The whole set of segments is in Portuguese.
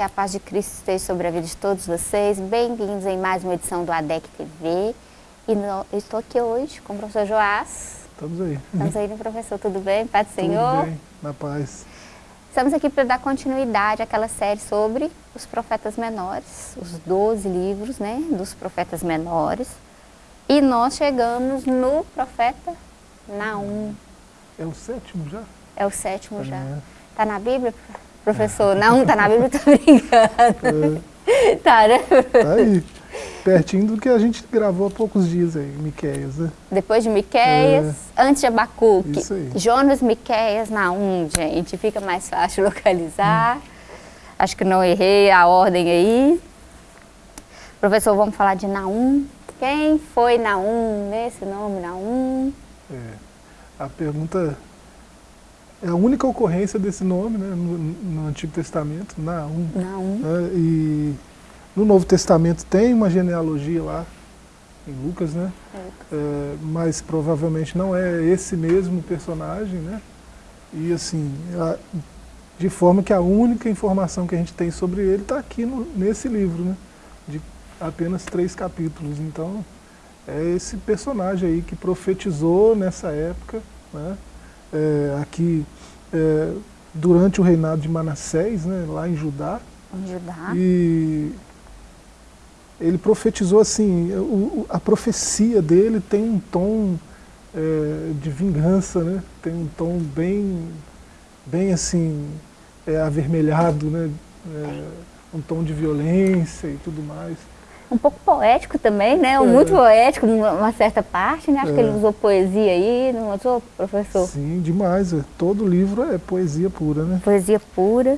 que a paz de Cristo esteja sobre a vida de todos vocês. Bem-vindos em mais uma edição do ADEC TV. E no, eu estou aqui hoje com o professor Joás. Estamos aí. Estamos aí, professor. Tudo bem? Paz do Senhor? Tudo bem, na paz. Estamos aqui para dar continuidade àquela série sobre os profetas menores, os 12 livros né, dos profetas menores. E nós chegamos no profeta Naum. É o sétimo já? É o sétimo É. já. Está na Bíblia, professor? Não, está na Bíblia, estou brincando. Tá, né? Tá aí. Pertinho do que a gente gravou há poucos dias aí, Miqueias, né? Depois de Miqueias, antes de Abacuque, É. Isso aí. Jonas, Miqueias, Naum, gente, fica mais fácil localizar. Acho que não errei a ordem aí. Professor, vamos falar de Naum. Quem foi Naum, nesse nome, Naum? É. A pergunta é a única ocorrência desse nome né, no, no Antigo Testamento, Naum. Naum. né, e no Novo Testamento tem uma genealogia lá, em Lucas, né? É, mas provavelmente não é esse mesmo personagem, né? E assim, a- de forma que a única informação que a gente tem sobre ele está aqui no- nesse livro, né? De apenas três capítulos. Então, é esse personagem aí que profetizou nessa época, né? É, aqui é, durante o reinado de Manassés, né? lá em Judá, Em Judá. e ele profetizou assim, o- a profecia dele tem um tom é, de vingança, né? tem um tom bem, bem assim, é, avermelhado, né? É, um tom de violência e tudo mais. Um pouco poético também, né? É. Muito poético, uma certa parte, né? Acho que É. ele usou poesia aí, não usou, professor? Sim, demais. é. Todo livro é poesia pura, né? Poesia pura.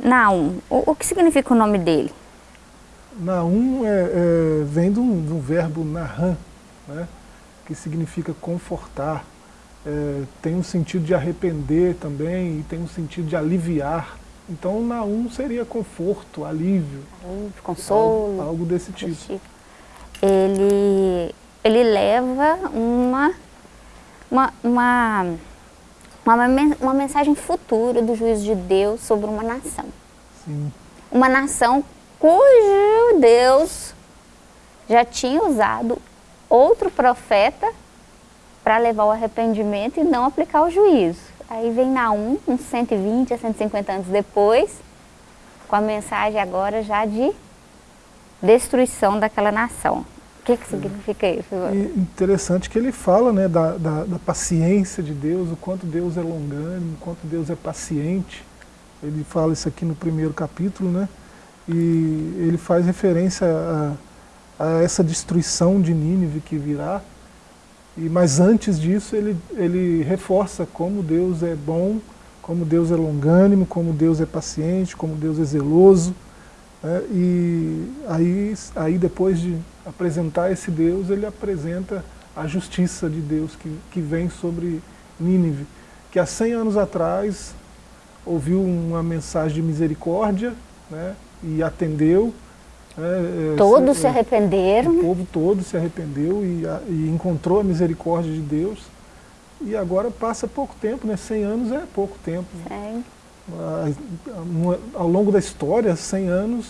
Naum, o, o que significa o nome dele? Naum é, é, vem de um verbo nahan, né, que significa confortar. É, tem um sentido de arrepender também e tem um sentido de aliviar. Então Naum seria conforto, alívio, Consolo. algo, algo desse tipo. tipo. Ele, ele leva uma, uma, uma, uma, uma mensagem futura do juízo de Deus sobre uma nação. Sim, Uma nação cujo Deus já tinha usado outro profeta para levar o arrependimento e não aplicar o juízo. Aí vem Naum, uns 120 a 150 anos depois, com a mensagem agora já de destruição daquela nação. O que, que significa isso? E interessante que ele fala né, da, da, da paciência de Deus, o quanto Deus é longânimo, o quanto Deus é paciente. Ele fala isso aqui no primeiro capítulo, né? E ele faz referência a, a essa destruição de Nínive que virá. E, mas antes disso, ele, ele reforça como Deus é bom, como Deus é longânimo, como Deus é paciente, como Deus é zeloso. né? E aí, aí, depois de apresentar esse Deus, ele apresenta a justiça de Deus que, que vem sobre Nínive, que há 100 anos atrás ouviu uma mensagem de misericórdia né, e atendeu. Né, é, Todos se- se arrependeram. o povo todo se arrependeu e, a- e encontrou a misericórdia de Deus. E agora passa pouco tempo, né? 100 anos é pouco tempo. Sim. Ah, uma- Ao longo da história, 100 anos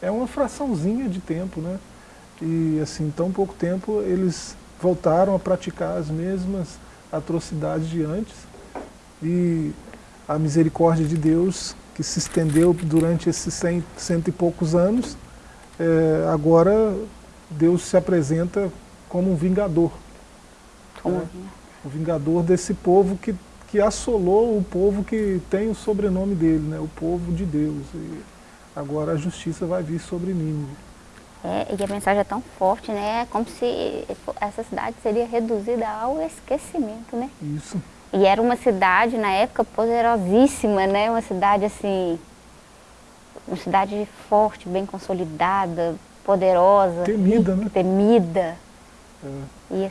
é uma fraçãozinha de tempo, né? E assim, tão pouco tempo, eles voltaram a praticar as mesmas atrocidades de antes. E a misericórdia de Deus, que se estendeu durante esses cento e poucos anos, eh, agora Deus se apresenta como um vingador Como- É. o vingador desse povo que, que assolou o povo que tem o sobrenome dele, né? o povo de Deus. E agora a justiça vai vir sobre Nínive. É, e a mensagem é tão forte, né? É como se essa cidade seria reduzida ao esquecimento, né? Isso. E era uma cidade, na época, poderosíssima, né? Uma cidade, assim, uma cidade forte, bem consolidada, poderosa. Temida, né? Temida. É, E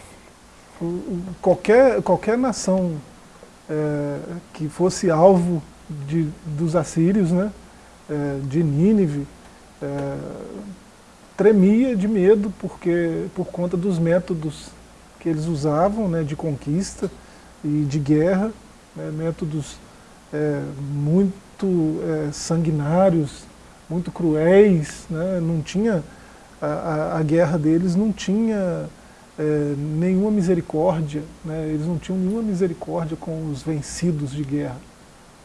qualquer, qualquer nação é, que fosse alvo de, dos assírios, né? é, de Nínive, é, tremia de medo porque, por conta dos métodos que eles usavam né, de conquista e de guerra, né, métodos é, muito é, sanguinários, muito cruéis, né? não tinha, a, a, a guerra deles não tinha é, nenhuma misericórdia, né? eles não tinham nenhuma misericórdia com os vencidos de guerra.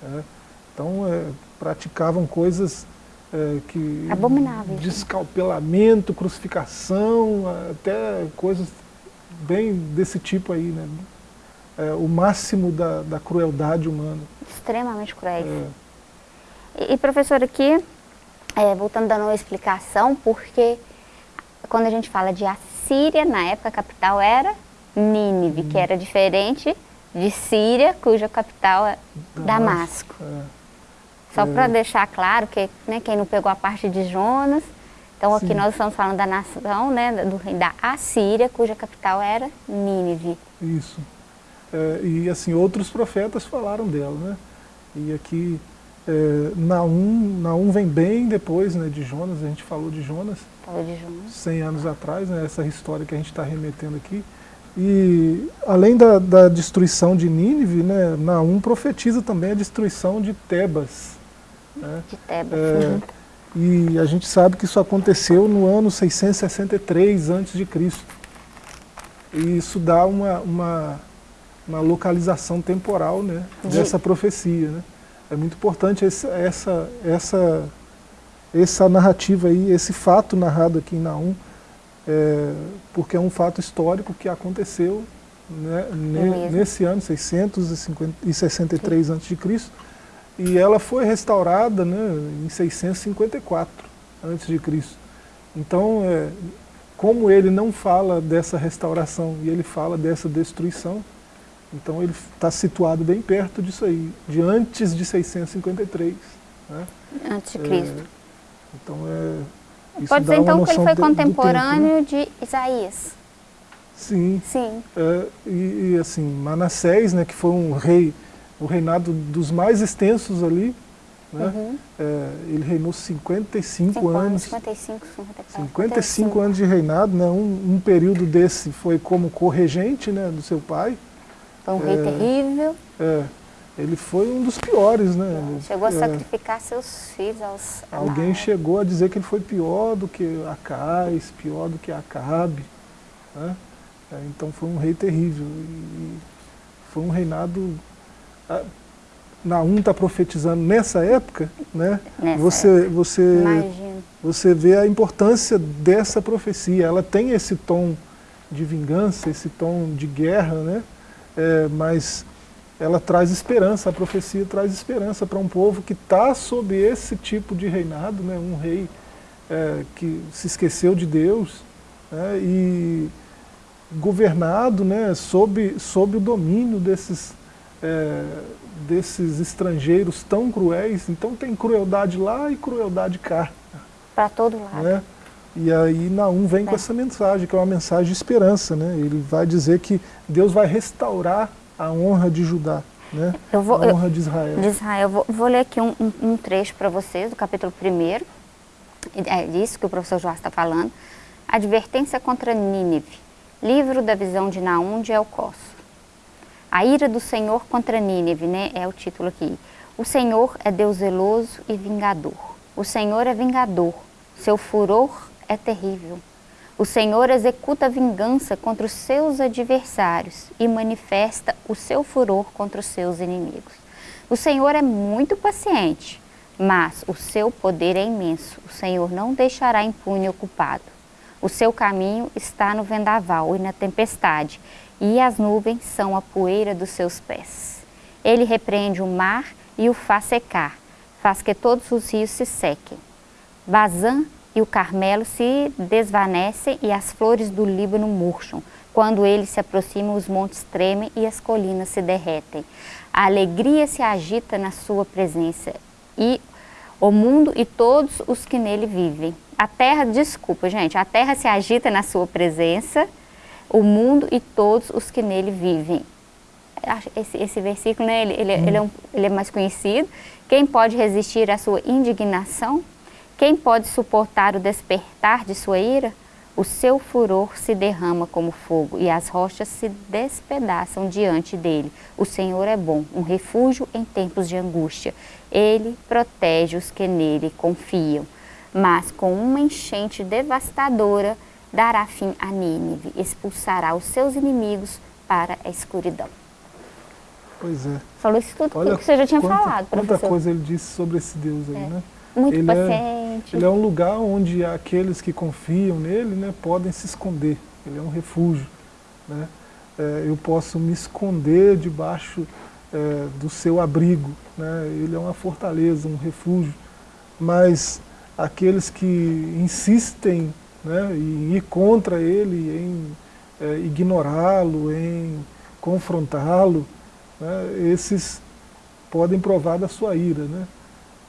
Né? Então, é, praticavam coisas é, que... Abomináveis. Descalpelamento, crucificação, até coisas bem desse tipo aí, né? É, o máximo da, da, crueldade humana. Extremamente cruéis. E, e, professor, aqui, é, voltando dando uma explicação, porque quando a gente fala de Assíria, na época a capital era Nínive, hum. que era diferente de Síria, cuja capital é Damasco. Damasco. É. Só é. para deixar claro que né, quem não pegou a parte de Jonas, então Sim. aqui nós estamos falando da nação, né, do rei da Assíria, cuja capital era Nínive. Isso. É, e assim, outros profetas falaram dela, né? E aqui é, Naum, Naum vem bem depois né, de Jonas, a gente falou de Jonas, falou de Jonas. 100 anos atrás, né, essa história que a gente está remetendo aqui. E além da, da, destruição de Nínive, né, Naum profetiza também a destruição de Tebas. Né? De Tebas. É, uhum. E a gente sabe que isso aconteceu no ano 663 a.C. E isso dá uma, uma, uma localização temporal né, de... dessa profecia. Né? É muito importante esse, essa, essa, essa narrativa aí, esse fato narrado aqui em Naum, é, porque é um fato histórico que aconteceu né, ne, nesse ano, 663 a.C., e ela foi restaurada né, em 654 a.C. Então, é, como ele não fala dessa restauração e ele fala dessa destruição, então ele está situado bem perto disso aí, de antes de 653. Né? Antes de Cristo. É, então é. Pode dizer então que ele foi contemporâneo tempo, né? de Isaías. Sim. Sim. É, e, e, assim, Manassés, né, que foi um rei, o reinado dos mais extensos ali, né? Uhum. É, ele reinou 55 Cinco anos. 55, 54, 55 anos de reinado, né? Um, um, período desse foi como corregente né, do seu pai. Foi um rei é, terrível. É, ele foi um dos piores, né? chegou a é. sacrificar seus filhos aos Alguém chegou a dizer que ele foi pior do que Acais, pior do que Acabe. Né? É, então foi um rei terrível. E foi um reinado... Naum está profetizando nessa época, né? Nessa você, época. você, você vê a importância dessa profecia. Ela tem esse tom de vingança, esse tom de guerra, né? É, mas ela traz esperança, a profecia traz esperança para um povo que está sob esse tipo de reinado, né, um rei é, que se esqueceu de Deus né, e governado né, sob, sob o domínio desses, é, desses estrangeiros tão cruéis. Então tem crueldade lá e crueldade cá. Para todo lado. Né? E aí Naum vem é. com essa mensagem, que é uma mensagem de esperança. Né? Ele vai dizer que Deus vai restaurar a honra de Judá, né? Eu vou, a honra eu, de Israel. De Israel. Vou, vou, ler aqui um, um, um trecho para vocês, do capítulo 1. É disso que o professor Joás está falando. Advertência contra Nínive. Livro da visão de Naum de Elcós. A ira do Senhor contra Nínive, né? É o título aqui. O Senhor é Deus zeloso e vingador. O Senhor é vingador. Seu furor é terrível. O Senhor executa vingança contra os seus adversários e manifesta o seu furor contra os seus inimigos. O Senhor é muito paciente, mas o seu poder é imenso. O Senhor não deixará impune ocupado. O seu caminho está no vendaval e na tempestade, e as nuvens são a poeira dos seus pés. Ele repreende o mar e o faz secar, faz que todos os rios se sequem. Bazã e o Carmelo se desvanecem e as flores do Líbano murcham. Quando ele se aproxima, os montes tremem e as colinas se derretem. A alegria se agita na sua presença e o mundo e todos os que nele vivem. A terra, desculpa gente, a terra se agita na sua presença, o mundo e todos os que nele vivem. Esse, esse versículo, né, ele, ele, hum. ele, é um, ele é mais conhecido. Quem pode resistir à sua indignação? Quem pode suportar o despertar de sua ira? O seu furor se derrama como fogo e as rochas se despedaçam diante dele. O Senhor é bom, um refúgio em tempos de angústia. Ele protege os que nele confiam. mas com uma enchente devastadora dará fim a Nínive, expulsará os seus inimigos para a escuridão. Pois é. Falou isso tudo Olha que você já tinha quanta, falado, professor. Quanta coisa ele disse sobre esse Deus aí, é. né? Muito ele paciente. É, ele é um lugar onde aqueles que confiam nele né, podem se esconder. Ele é um refúgio. Né? É, eu posso me esconder debaixo é, do seu abrigo. Né? Ele é uma fortaleza, um refúgio. Mas aqueles que insistem né, em ir contra ele, em é, ignorá-lo, em confrontá-lo, né, esses podem provar da sua ira. Né?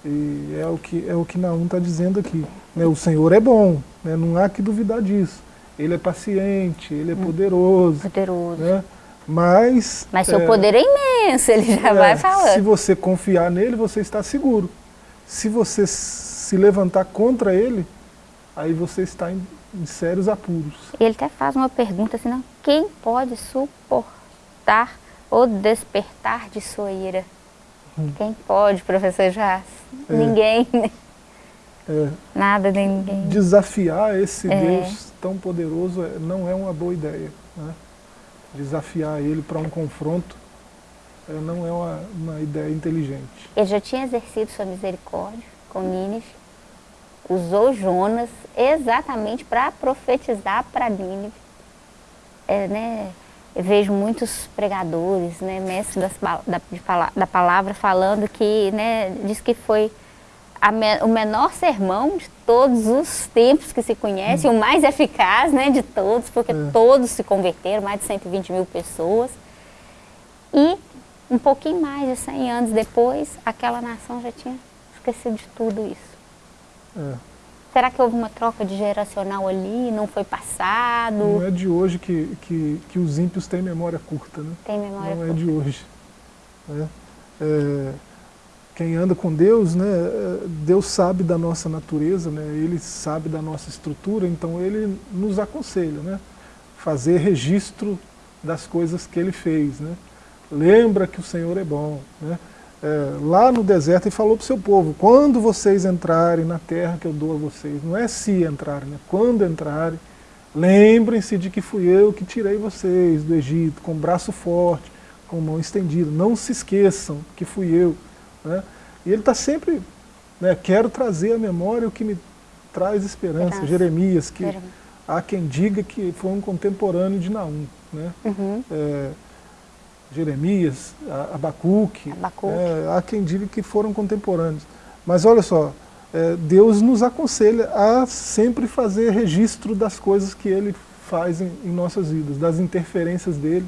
E é o que, é o que Naum está dizendo aqui. Né? O Senhor é bom, né? não há que duvidar disso. Ele é paciente, ele é hum. poderoso. Poderoso. Né? Mas... Mas seu é, poder é imenso, ele já é, vai falando. Se você confiar nele, você está seguro. Se você se levantar contra ele, aí você está em, em sérios apuros. Ele até faz uma pergunta assim, não, quem pode suportar ou despertar de sua ira? Hum. Quem pode, professor Jás? É. Ninguém. É. Nada de ninguém. Desafiar esse é. Deus tão poderoso é, não é uma boa ideia. Né? Desafiar ele para um confronto é, não é uma, uma ideia inteligente. Ele já tinha exercido sua misericórdia com Nínive, usou Jonas exatamente para profetizar para Nínive. É, né? Eu vejo muitos pregadores, né, mestres das, da, da palavra falando que, né, diz que foi me, o menor sermão de todos os tempos que se conhece, hum. o mais eficaz né, de todos, porque é. todos se converteram, mais de 120 mil pessoas. E um pouquinho mais de 100 anos depois, aquela nação já tinha esquecido de tudo isso. É. Será que houve uma troca de geracional ali, não foi passado? Não é de hoje que, que, que os ímpios têm memória curta, né? Tem memória não curta. Não é de hoje. Né? É, quem anda com Deus, né, Deus sabe da nossa natureza, né, Ele sabe da nossa estrutura, então Ele nos aconselha, né, fazer registro das coisas que Ele fez. Né? Lembra que o Senhor é bom. Né? É, lá no deserto, ele falou para o seu povo, quando vocês entrarem na terra que eu dou a vocês, não é se entrarem, né? quando entrarem, lembrem-se de que fui eu que tirei vocês do Egito, com braço forte, com mão estendida, não se esqueçam que fui eu. Né? E ele está sempre, né, quero trazer à memória o que me traz esperança, Jeremias, que há quem diga que foi um contemporâneo de Naum. Né? Uhum. É, Jeremias, Abacuque, Abacuque. É, há quem diga que foram contemporâneos. Mas olha só, é, Deus nos aconselha a sempre fazer registro das coisas que Ele faz em, em nossas vidas, das interferências dele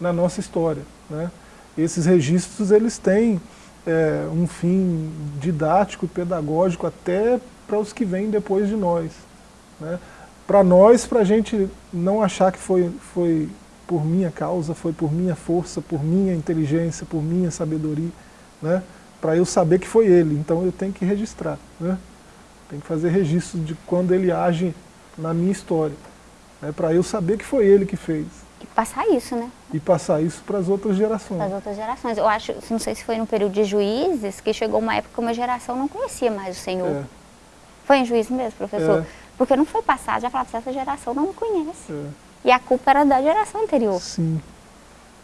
na nossa história. Né? Esses registros eles têm é, um fim didático, pedagógico, até para os que vêm depois de nós. Né? Para nós, para a gente não achar que foi, foi por minha causa, foi por minha força, por minha inteligência, por minha sabedoria, né? para eu saber que foi ele. Então eu tenho que registrar. Né? Tenho que fazer registro de quando ele age na minha história. Né? Para eu saber que foi ele que fez. E passar isso, né? E passar isso para as outras gerações. Para as outras gerações. Eu acho, não sei se foi no período de juízes, que chegou uma época que uma geração não conhecia mais o Senhor. É. Foi em juízes mesmo, professor? É. Porque não foi passado, já falava, essa geração não me conhece. É. E a culpa era da geração anterior. Sim.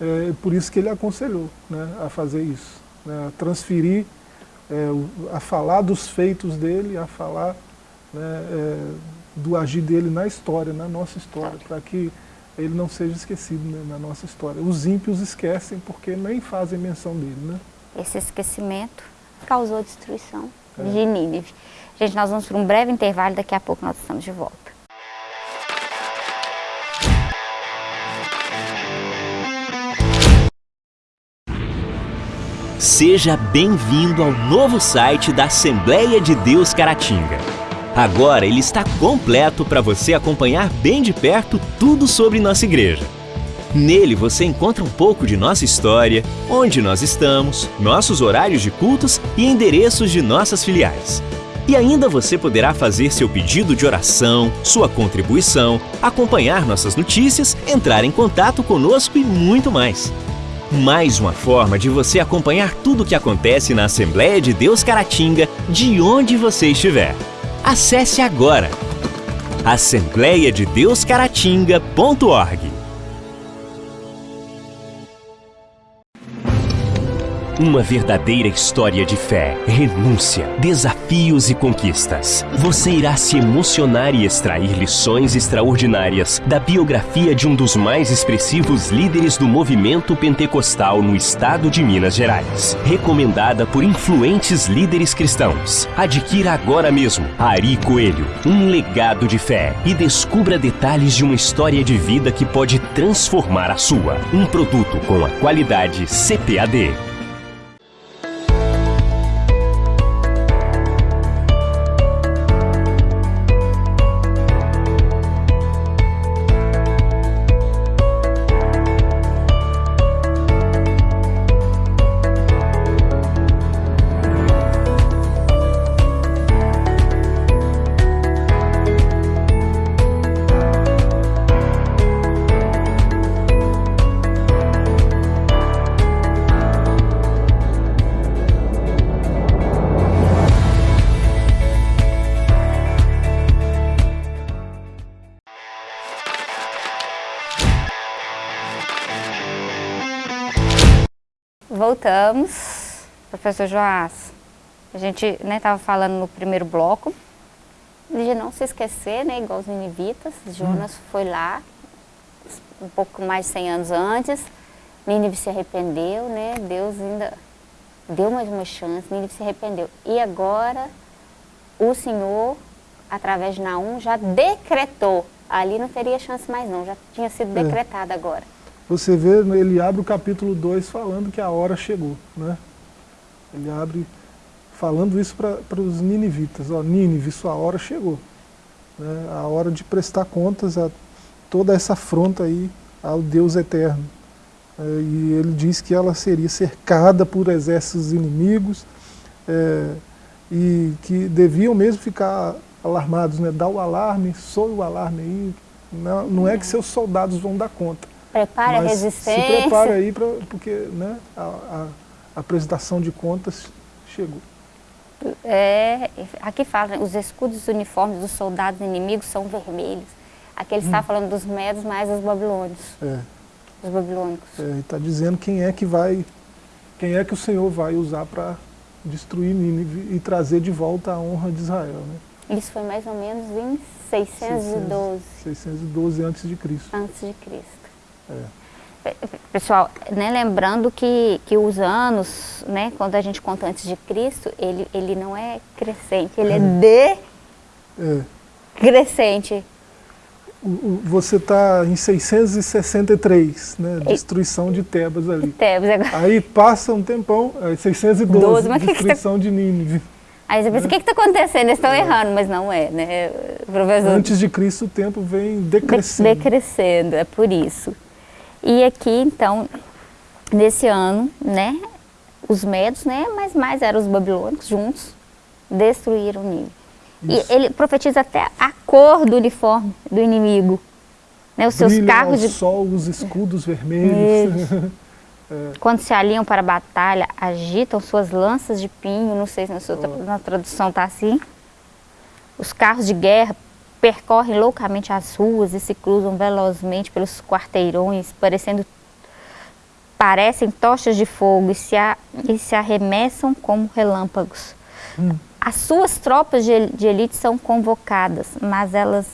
É por isso que ele aconselhou né, a fazer isso. Né, a transferir, é, a falar dos feitos dele, a falar né, é, do agir dele na história, na nossa história, para que ele não seja esquecido né, na nossa história. Os ímpios esquecem porque nem fazem menção dele. Né? Esse esquecimento causou destruição é. de Nínive. Gente, nós vamos para um breve intervalo, daqui a pouco nós estamos de volta. Seja bem-vindo ao novo site da Assembleia de Deus Caratinga. Agora ele está completo para você acompanhar bem de perto tudo sobre nossa igreja. Nele você encontra um pouco de nossa história, onde nós estamos, nossos horários de cultos e endereços de nossas filiais. E ainda você poderá fazer seu pedido de oração, sua contribuição, acompanhar nossas notícias, entrar em contato conosco e muito mais. Mais uma forma de você acompanhar tudo o que acontece na Assembleia de Deus Caratinga, de onde você estiver. Acesse agora assembleiadedeuscaratinga.org. Uma verdadeira história de fé, renúncia, desafios e conquistas. Você irá se emocionar e extrair lições extraordinárias da biografia de um dos mais expressivos líderes do movimento pentecostal no estado de Minas Gerais. Recomendada por influentes líderes cristãos. Adquira agora mesmo Ari Coelho, um legado de fé e descubra detalhes de uma história de vida que pode transformar a sua. Um produto com a qualidade CPAD. Voltamos, professor Joás. A gente estava né, falando no primeiro bloco de não se esquecer, né, igual os ninivitas. Jonas hum. foi lá um pouco mais de 100 anos antes. Nínive se arrependeu, né? Deus ainda deu mais uma chance, Nínive se arrependeu. E agora o Senhor, através de Naum, já decretou. Ali não teria chance mais não, já tinha sido é. decretado agora você vê, ele abre o capítulo 2 falando que a hora chegou. Né? Ele abre falando isso para os ninivitas. Ó, Nínive, sua hora chegou. Né? A hora de prestar contas a toda essa afronta aí ao Deus eterno. É, e ele diz que ela seria cercada por exércitos inimigos é, e que deviam mesmo ficar alarmados, né? Dá o alarme, soe o alarme aí. Não, não é que seus soldados vão dar conta Prepare a resistência. Se prepare aí, pra, porque né, a, a, a apresentação de contas chegou. É, aqui fala, né, os escudos e uniformes dos soldados inimigos são vermelhos. Aqui ele hum. está falando dos medos mais dos babilônios. É. Dos babilônicos. É, ele está dizendo quem é que vai, quem é que o Senhor vai usar para destruir Nínive e trazer de volta a honra de Israel. Né? Isso foi mais ou menos em 612. 612 antes de Cristo. Antes de Cristo. É. Pessoal, né, lembrando que, que os anos, né, quando a gente conta antes de Cristo, ele, ele não é crescente, ele é, é decrescente. É. Você está em 663, né, destruição de Tebas ali. Tebas agora. Aí passa um tempão, 612, Doze, mas destruição que que tá... de Nínive. Aí você pensa, o que está acontecendo? Eles estão é. errando, mas não é, né? Professor... Antes de Cristo o tempo vem decrescendo. decrescendo, é por isso. E aqui, então, nesse ano, né, os medos, né, mas mais eram os babilônicos juntos, destruíram Nínive. E ele profetiza até a cor do uniforme do inimigo. Né, os seus carros de sol, os escudos vermelhos. é. Quando se alinham para a batalha, agitam suas lanças de pinho, não sei se na, sua, oh. na tradução está assim. Os carros de guerra percorrem loucamente as ruas e se cruzam velozmente pelos quarteirões, parecendo parecem tochas de fogo e se, a, e se arremessam como relâmpagos. Hum. As suas tropas de, de, elite são convocadas, mas elas,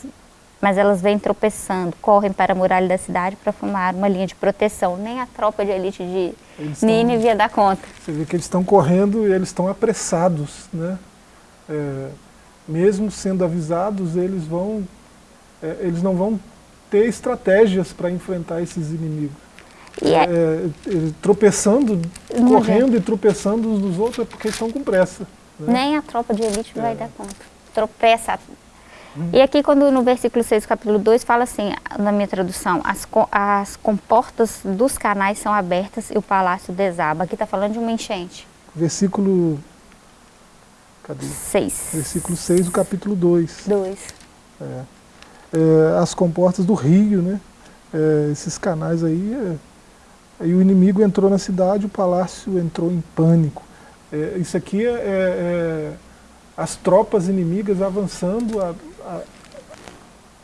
mas elas vêm tropeçando, correm para a muralha da cidade para formar uma linha de proteção. Nem a tropa de elite de Nínive ia dar conta. Você vê que eles estão correndo e eles estão apressados, né? É, mesmo sendo avisados, eles, vão, é, eles não vão ter estratégias para enfrentar esses inimigos. É, é, tropeçando, correndo e tropeçando uns dos outros é porque estão com pressa. Né? Nem a tropa de elite vai é. dar conta. Tropeça. Hum. E aqui quando no versículo 6 capítulo 2 fala assim, na minha tradução, as, as comportas dos canais são abertas e o palácio desaba. Aqui está falando de uma enchente. Versículo Cadê? 6. Versículo 6 do capítulo 2. 2. É. É, as comportas do rio, né? É, esses canais aí. É, aí o inimigo entrou na cidade, o palácio entrou em pânico. É, isso aqui é, é, as tropas inimigas avançando a, a,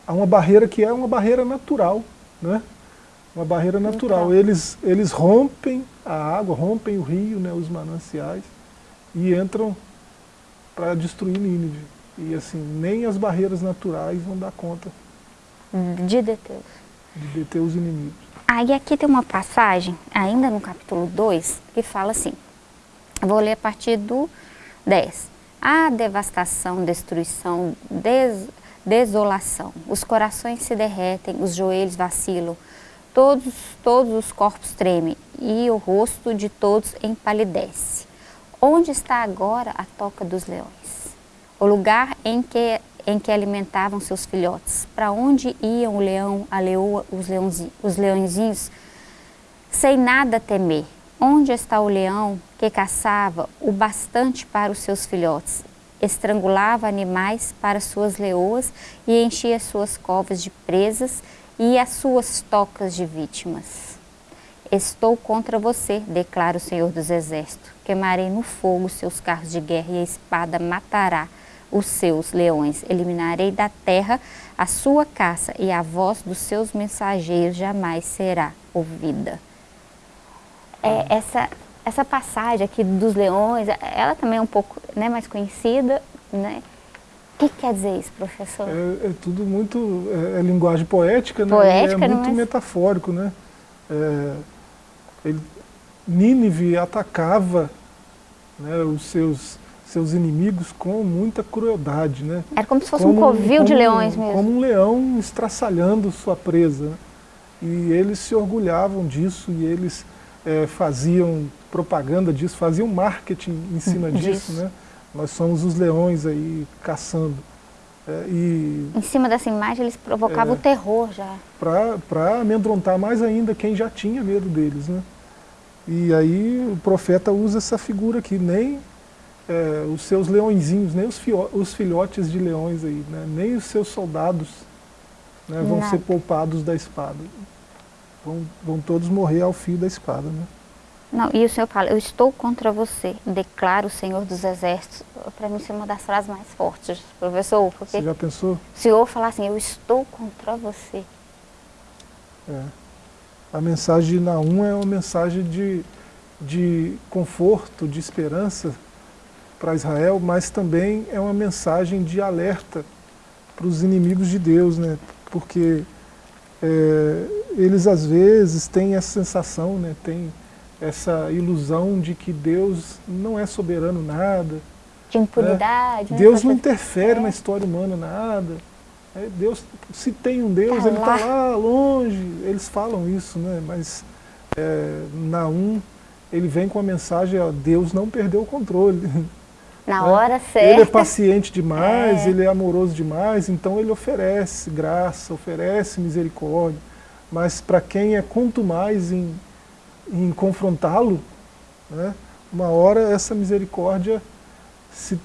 a, uma barreira que é uma barreira natural, né? Uma barreira natural. Eles, eles rompem a água, rompem o rio, né, os mananciais, e entram para destruir Nínive. E assim, nem as barreiras naturais vão dar conta de deter. De deter os inimigos. Aí aqui tem uma passagem, ainda no capítulo 2, que fala assim, vou ler a partir do 10. A devastação, destruição, des, desolação, os corações se derretem, os joelhos vacilam, todos, todos os corpos tremem e o rosto de todos empalidece. Onde está agora a toca dos leões? O lugar em que em que alimentavam seus filhotes. Para onde iam o leão, a leoa, os, os leõezinhos, sem nada temer? Onde está o leão que caçava o bastante para os seus filhotes? Estrangulava animais para suas leoas e enchia suas covas de presas e as suas tocas de vítimas. Estou contra você, declara o Senhor dos Exércitos. Queimarei no fogo seus carros de guerra e a espada matará os seus leões, eliminarei da terra a sua caça e a voz dos seus mensageiros jamais será ouvida. É, essa, essa passagem aqui dos leões, ela também é um pouco né, mais conhecida, né? O que quer dizer isso, professor? É, é tudo muito, é, é, linguagem poética, né? Poética, é muito é? metafórico, né? É, ele, Nínive atacava né, os seus seus inimigos com muita crueldade. Né? Era como se fosse como, um covil como, de leões mesmo. Como um leão estraçalhando sua presa. E eles se orgulhavam disso e eles é, faziam propaganda disso, faziam marketing em cima disso. Né? Nós somos os leões aí caçando. É, e, em cima dessa imagem eles provocavam é, o terror já. Para amedrontar mais ainda quem já tinha medo deles. Né? E aí o profeta usa essa figura aqui, nem é, os seus leõezinhos, nem os, os, filhotes de leões aí, né? nem os seus soldados né, vão Nada. ser poupados da espada. Vão, vão todos morrer ao fio da espada. Né? Não, e o Senhor fala, eu estou contra você, declara o Senhor dos Exércitos. Para mim, isso é uma das frases mais fortes, professor. Porque você já pensou? O Senhor falar assim, eu estou contra você. É. A mensagem de Naum é uma mensagem de, de conforto, de esperança, para Israel, mas também é uma mensagem de alerta para os inimigos de Deus, né? porque é, eles às vezes têm essa sensação, né? tem essa ilusão de que Deus não é soberano nada. De impunidade. Né? Deus não interfere é. na história humana nada. É, Deus, se tem um Deus, tá ele está lá longe. Eles falam isso, né? mas é, Naum, ele vem com a mensagem, ó, Deus não perdeu o controle. Na né? hora certa. Ele é paciente demais, é. ele é amoroso demais, então ele oferece graça, oferece misericórdia. Mas para quem é quanto mais em, em confrontá-lo, né, uma hora essa misericórdia se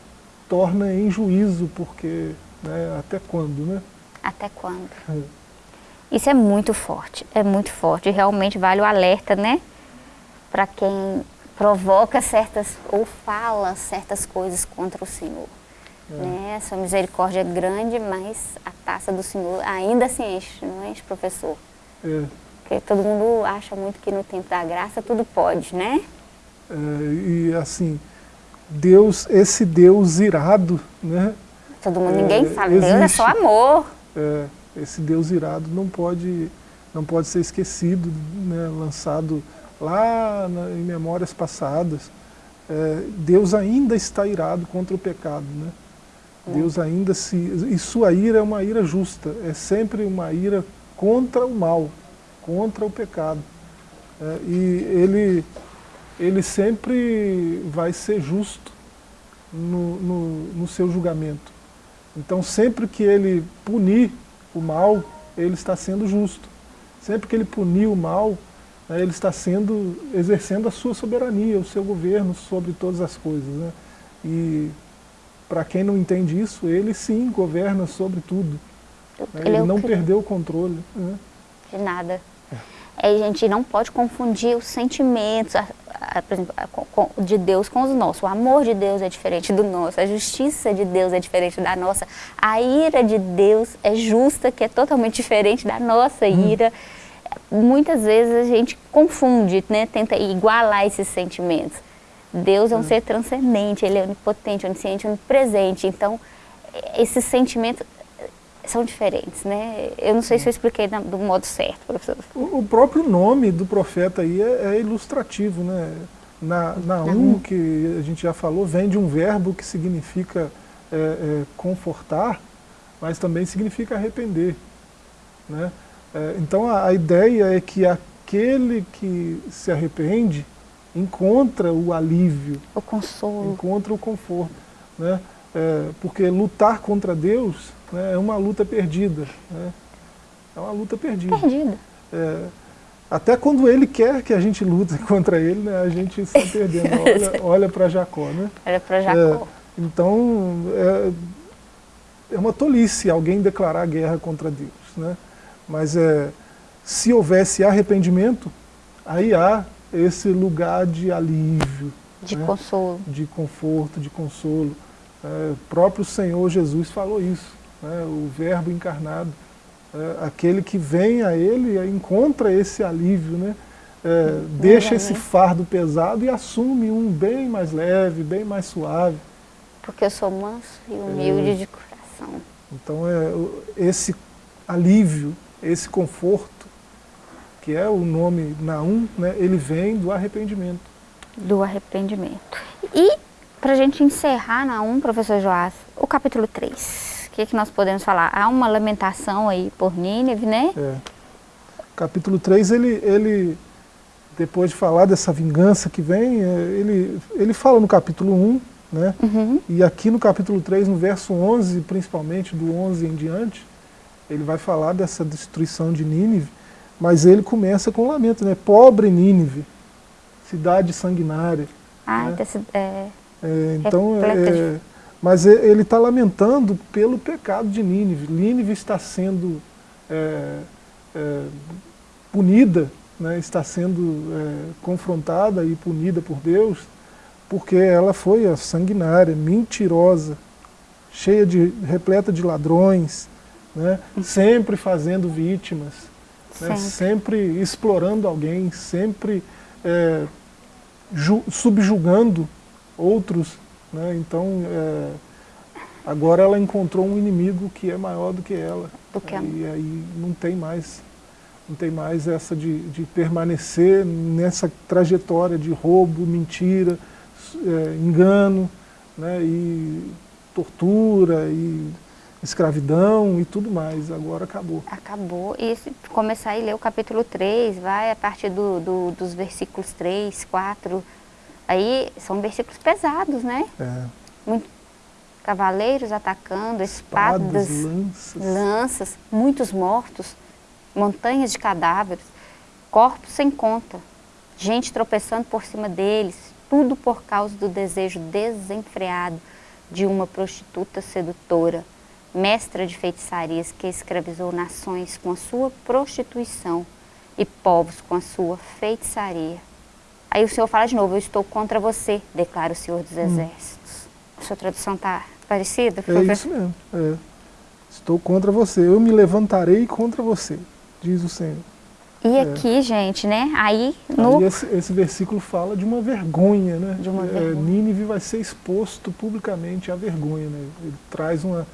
torna em juízo, porque né, até quando, né? Até quando? É. Isso é muito forte, é muito forte, realmente vale o alerta, né? Para quem provoca certas, ou fala certas coisas contra o Senhor. É. Né? Sua misericórdia é grande, mas a taça do Senhor ainda se enche, não enche, professor? É. Porque todo mundo acha muito que no tempo da graça tudo pode, né? É, e assim, Deus, esse Deus irado, né? Todo mundo, ninguém é, fala, existe, Deus é só amor. É, esse Deus irado não pode, não pode ser esquecido, né? lançado lá na, em memórias passadas, é, Deus ainda está irado contra o pecado. Né? Deus ainda se... E sua ira é uma ira justa, é sempre uma ira contra o mal, contra o pecado. É, e ele, ele sempre vai ser justo no, no, no seu julgamento. Então sempre que ele punir o mal, ele está sendo justo. Sempre que ele punir o mal, né, ele está sendo, exercendo a sua soberania, o seu governo sobre todas as coisas. Né? E para quem não entende isso, ele sim governa sobre tudo. Né? Ele, ele é não perdeu o controle. Né? De nada. A gente não pode confundir os sentimentos, a, a, por exemplo, de Deus com os nossos. O amor de Deus é diferente do nosso, a justiça de Deus é diferente da nossa, a ira de Deus é justa, que é totalmente diferente da nossa hum. ira. Muitas vezes a gente confunde, né, tenta igualar esses sentimentos. Deus é um hum. ser transcendente, Ele é onipotente, onisciente, onipresente. Então, esses sentimentos são diferentes, né? Eu não sei se eu expliquei do modo certo, professor. O, o próprio nome do profeta aí é, é ilustrativo, né? Na, na um, que a gente já falou, vem de um verbo que significa é, é, confortar, mas também significa arrepender, né? É, então a, a ideia é que aquele que se arrepende encontra o alívio, o consolo, encontra o conforto, né? É, porque lutar contra Deus né, é uma luta perdida. Né? É uma luta perdida. Perdida. É, até quando ele quer que a gente lute contra ele, né, a gente está perdendo. Olha, olha para Jacó. Né? Olha para Jacó. É, então, é, é uma tolice alguém declarar guerra contra Deus. Né? Mas é, se houvesse arrependimento, aí há esse lugar de alívio. De né? consolo. De conforto, de consolo. É, o próprio Senhor Jesus falou isso, né, o verbo encarnado. É, aquele que vem a ele encontra esse alívio, né, é, deixa esse fardo pesado e assume um bem mais leve, bem mais suave. Porque eu sou manso e humilde é. de coração. Então é, esse alívio, esse conforto, que é o nome Naum, né, ele vem do arrependimento. Do arrependimento. E para a gente encerrar na 1, professor Joás, o capítulo 3. O que, é que nós podemos falar? Há uma lamentação aí por Nínive, né? É. Capítulo 3, ele, ele, depois de falar dessa vingança que vem, é, ele, ele fala no capítulo 1, né? Uhum. E aqui no capítulo 3, no verso 11, principalmente do 11 em diante, ele vai falar dessa destruição de Nínive, mas ele começa com um lamento, né? Pobre Nínive, cidade sanguinária. Ah, né? desse, é... É, então, é, mas ele está lamentando pelo pecado de Nínive. Nínive está sendo é, é punida, né, está sendo é, confrontada e punida por Deus, porque ela foi a sanguinária, mentirosa, cheia de, repleta de ladrões, né, sempre fazendo vítimas, né, sempre. explorando alguém, sempre é, subjugando outros, né? então é, agora ela encontrou um inimigo que é maior do que ela. Do que e aí não tem mais, não tem mais essa de, de permanecer nessa trajetória de roubo, mentira, é, engano, né? e tortura, e escravidão e tudo mais, agora acabou. Acabou, e se começar a ler o capítulo 3, vai a partir do, do, dos versículos 3, 4, Aí são versículos pesados, né? É. Muito, cavaleiros atacando, espadas, espadas lanças. lanças, muitos mortos, montanhas de cadáveres, corpos sem conta, gente tropeçando por cima deles, tudo por causa do desejo desenfreado de uma prostituta sedutora, mestra de feitiçarias que escravizou nações com a sua prostituição e povos com a sua feitiçaria. Aí o Senhor fala de novo, eu estou contra você, declara o Senhor dos hum. Exércitos. Hum. A sua tradução está parecida? É isso mesmo. É. Estou contra você, eu me levantarei contra você, diz o Senhor. E é. aqui, gente, né, aí no... Aí esse, esse, versículo fala de uma vergonha, né? De uma é, vergonha. Nínive vai ser exposto publicamente à vergonha, né? Ele traz uma,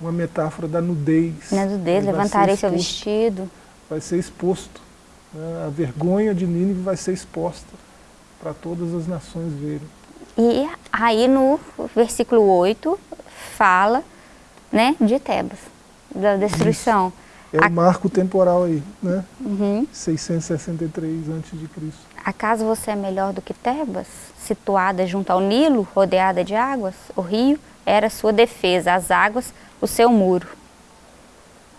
uma metáfora da nudez. Na nudez, levantarei seu vestido. Vai ser exposto. Né? A vergonha de Nínive vai ser exposta para todas as nações verem. E aí no versículo 8 fala né, de Tebas, da destruição. Isso. É o marco temporal aí, né? Uhum. 663 a.C. Acaso você é melhor do que Tebas, situada junto ao Nilo, rodeada de águas? O rio era sua defesa, as águas o seu muro.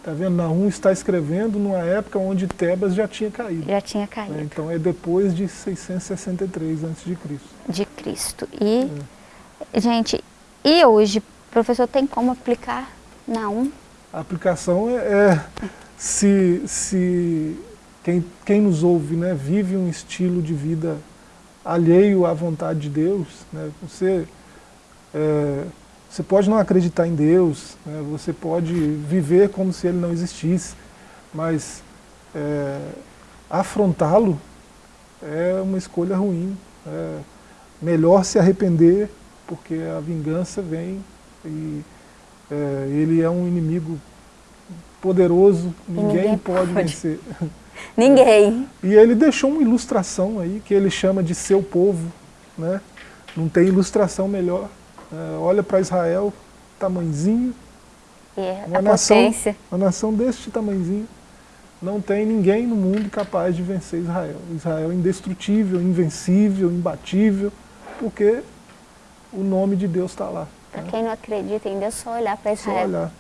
Está vendo? Nahum está escrevendo numa época onde Tebas já tinha caído. Já tinha caído. Né? Então é depois de 663 a.C. De Cristo. E, é. gente, e hoje, professor, tem como aplicar Nahum? A aplicação é, é se, se quem, quem nos ouve né, vive um estilo de vida alheio à vontade de Deus, né, você, é, você pode não acreditar em Deus, né, você pode viver como se Ele não existisse, mas é, afrontá-lo é uma escolha ruim. É melhor se arrepender, porque a vingança vem e é, ele é um inimigo poderoso, ninguém, ninguém pode, pode vencer. Ninguém. E ele deixou uma ilustração aí, que ele chama de seu povo. Né? Não tem ilustração melhor. É, olha para Israel, tamanzinho. É, uma, nação, potência. uma nação deste tamanzinho. Não tem ninguém no mundo capaz de vencer Israel. Israel é indestrutível, invencível, imbatível, porque o nome de Deus está lá. Para né? quem não acredita em Deus, só olhar para Israel. Só olhar.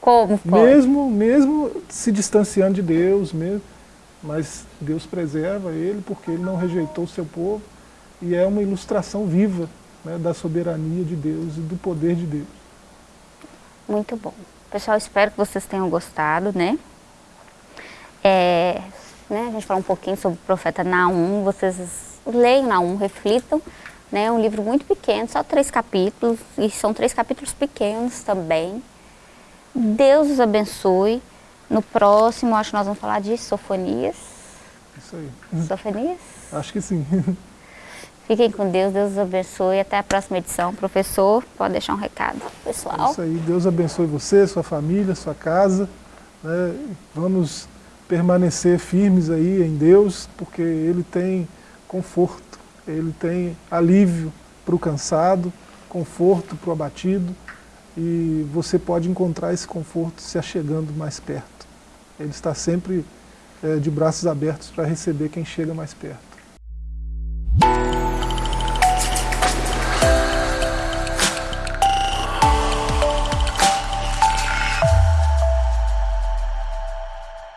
Como pode? Mesmo, mesmo se distanciando de Deus, mesmo, mas Deus preserva ele porque ele não rejeitou o seu povo e é uma ilustração viva né, da soberania de Deus e do poder de Deus. Muito bom. Pessoal, espero que vocês tenham gostado, né? É, né a gente falou um pouquinho sobre o profeta Naum, vocês leiam Naum, reflitam, né? É um livro muito pequeno, só três capítulos, e são três capítulos pequenos também. Deus os abençoe. No próximo, acho que nós vamos falar de sofonias. Isso aí. Sofonias? Acho que sim. Fiquem com Deus, Deus os abençoe. Até a próxima edição. Professor, pode deixar um recado pessoal. É isso aí. Deus abençoe você, sua família, sua casa. Né? Vamos permanecer firmes aí em Deus, porque Ele tem conforto, Ele tem alívio para o cansado, conforto para o abatido e você pode encontrar esse conforto se achegando mais perto. Ele está sempre é, de braços abertos para receber quem chega mais perto.